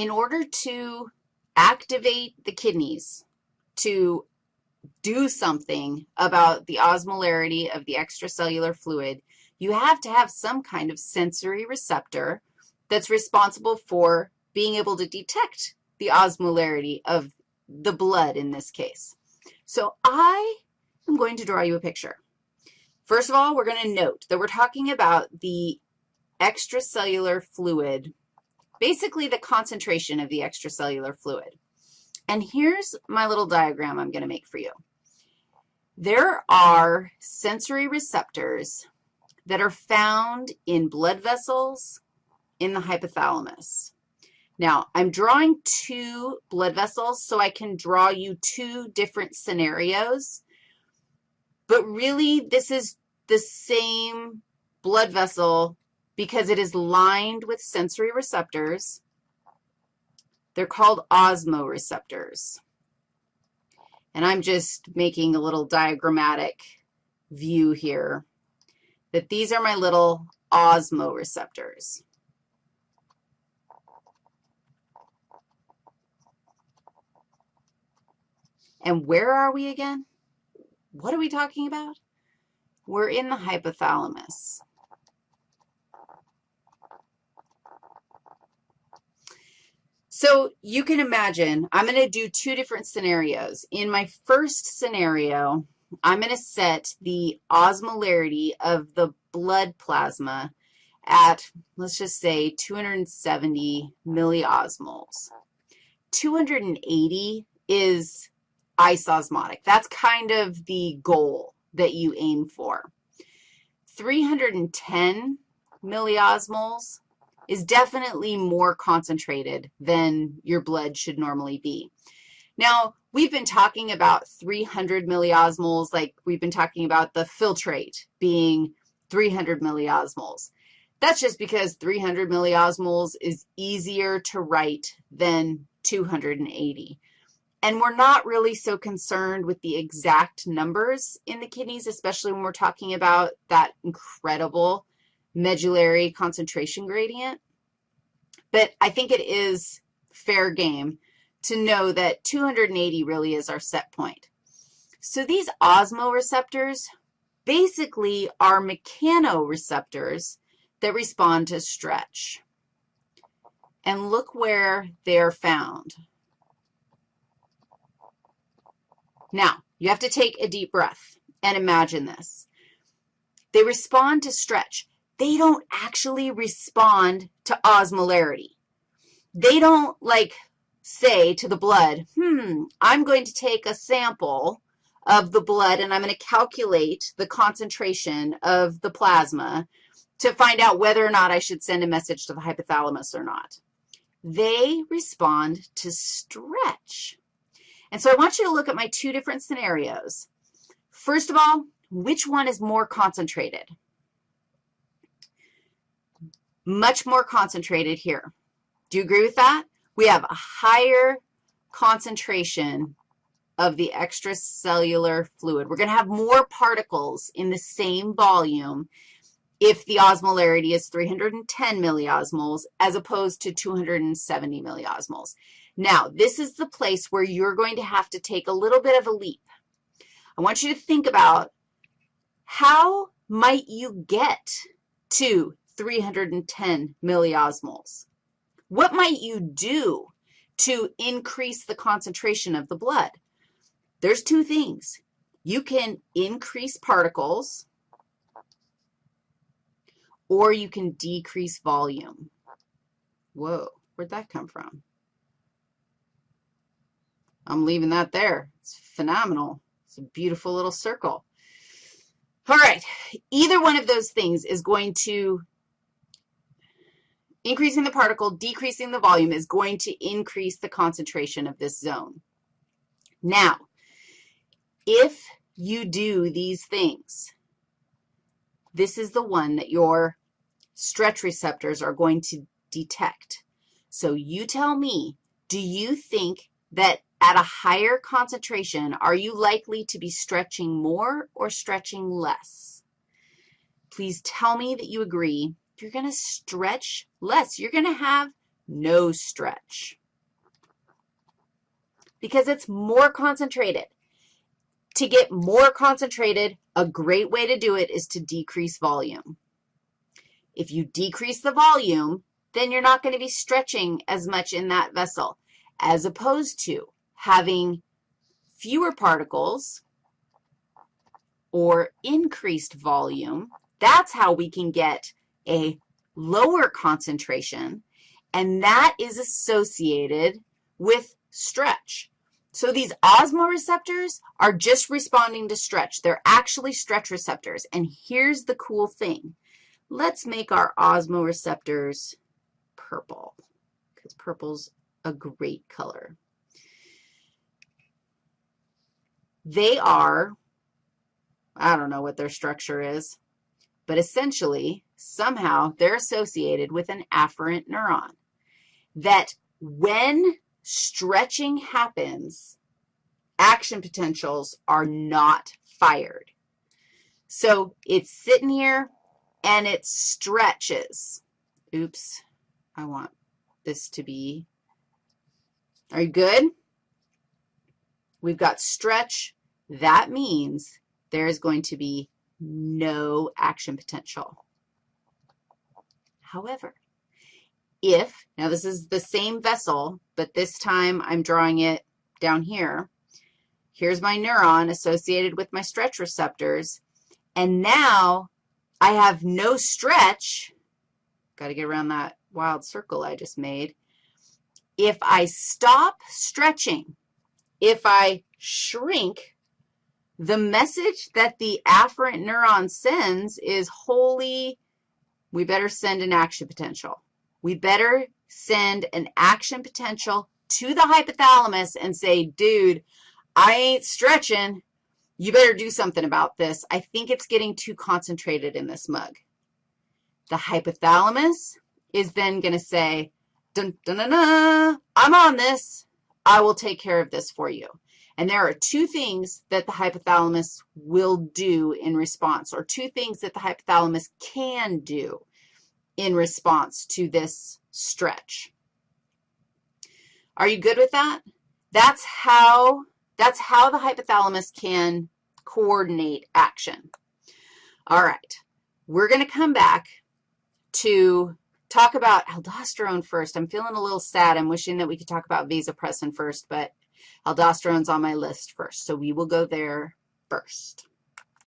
in order to activate the kidneys to do something about the osmolarity of the extracellular fluid, you have to have some kind of sensory receptor that's responsible for being able to detect the osmolarity of the blood in this case. So I am going to draw you a picture. First of all, we're going to note that we're talking about the extracellular fluid, basically the concentration of the extracellular fluid. And here's my little diagram I'm going to make for you. There are sensory receptors that are found in blood vessels in the hypothalamus. Now, I'm drawing two blood vessels so I can draw you two different scenarios, but really this is the same blood vessel because it is lined with sensory receptors. They're called osmoreceptors. And I'm just making a little diagrammatic view here that these are my little osmoreceptors. And where are we again? What are we talking about? We're in the hypothalamus. So you can imagine, I'm going to do two different scenarios. In my first scenario, I'm going to set the osmolarity of the blood plasma at, let's just say, 270 milliosmoles. 280 is isosmotic. That's kind of the goal that you aim for. 310 milliosmoles is definitely more concentrated than your blood should normally be. Now, we've been talking about 300 milliosmoles, like we've been talking about the filtrate being 300 milliosmoles. That's just because 300 milliosmoles is easier to write than 280. And we're not really so concerned with the exact numbers in the kidneys, especially when we're talking about that incredible medullary concentration gradient. But I think it is fair game to know that 280 really is our set point. So these osmoreceptors basically are mechanoreceptors that respond to stretch. And look where they're found. Now, you have to take a deep breath and imagine this. They respond to stretch they don't actually respond to osmolarity. They don't, like, say to the blood, hmm, I'm going to take a sample of the blood and I'm going to calculate the concentration of the plasma to find out whether or not I should send a message to the hypothalamus or not. They respond to stretch. And so I want you to look at my two different scenarios. First of all, which one is more concentrated? Much more concentrated here. Do you agree with that? We have a higher concentration of the extracellular fluid. We're going to have more particles in the same volume if the osmolarity is 310 milliosmoles as opposed to 270 milliosmoles. Now, this is the place where you're going to have to take a little bit of a leap. I want you to think about how might you get to 310 milliosmoles. What might you do to increase the concentration of the blood? There's two things. You can increase particles or you can decrease volume. Whoa, where'd that come from? I'm leaving that there. It's phenomenal. It's a beautiful little circle. All right, either one of those things is going to Increasing the particle, decreasing the volume is going to increase the concentration of this zone. Now, if you do these things, this is the one that your stretch receptors are going to detect. So you tell me, do you think that at a higher concentration, are you likely to be stretching more or stretching less? Please tell me that you agree you're going to stretch less. You're going to have no stretch because it's more concentrated. To get more concentrated, a great way to do it is to decrease volume. If you decrease the volume, then you're not going to be stretching as much in that vessel, as opposed to having fewer particles or increased volume. That's how we can get a lower concentration, and that is associated with stretch. So these osmoreceptors are just responding to stretch. They're actually stretch receptors. And here's the cool thing. Let's make our osmoreceptors purple because purple's a great color. They are, I don't know what their structure is, but essentially, somehow, they're associated with an afferent neuron that when stretching happens, action potentials are not fired. So it's sitting here, and it stretches. Oops, I want this to be, are you good? We've got stretch. That means there is going to be no action potential. However, if, now this is the same vessel, but this time I'm drawing it down here. Here's my neuron associated with my stretch receptors, and now I have no stretch. Got to get around that wild circle I just made. If I stop stretching, if I shrink, the message that the afferent neuron sends is, holy, we better send an action potential we better send an action potential to the hypothalamus and say, dude, I ain't stretching. You better do something about this. I think it's getting too concentrated in this mug. The hypothalamus is then going to say, dun, dun, dun, dun, I'm on this. I will take care of this for you. And there are two things that the hypothalamus will do in response, or two things that the hypothalamus can do in response to this stretch. Are you good with that? That's how, that's how the hypothalamus can coordinate action. All right, we're going to come back to talk about aldosterone first. I'm feeling a little sad. I'm wishing that we could talk about vasopressin first, but aldosterone's on my list first, so we will go there first.